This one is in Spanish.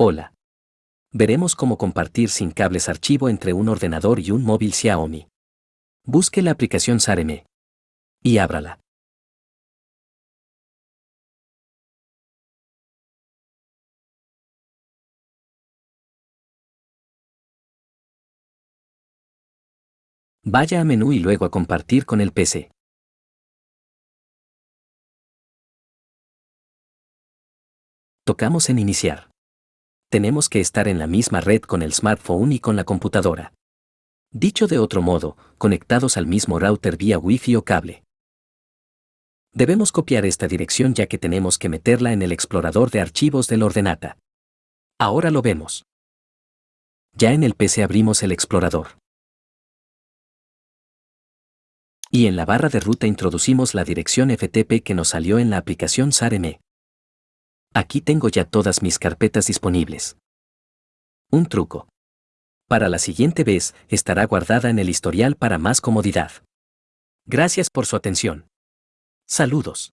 Hola. Veremos cómo compartir sin cables archivo entre un ordenador y un móvil Xiaomi. Busque la aplicación Sareme. Y ábrala. Vaya a menú y luego a compartir con el PC. Tocamos en iniciar. Tenemos que estar en la misma red con el smartphone y con la computadora. Dicho de otro modo, conectados al mismo router vía Wi-Fi o cable. Debemos copiar esta dirección ya que tenemos que meterla en el explorador de archivos del ordenata. Ahora lo vemos. Ya en el PC abrimos el explorador. Y en la barra de ruta introducimos la dirección FTP que nos salió en la aplicación SARM. Aquí tengo ya todas mis carpetas disponibles. Un truco. Para la siguiente vez, estará guardada en el historial para más comodidad. Gracias por su atención. Saludos.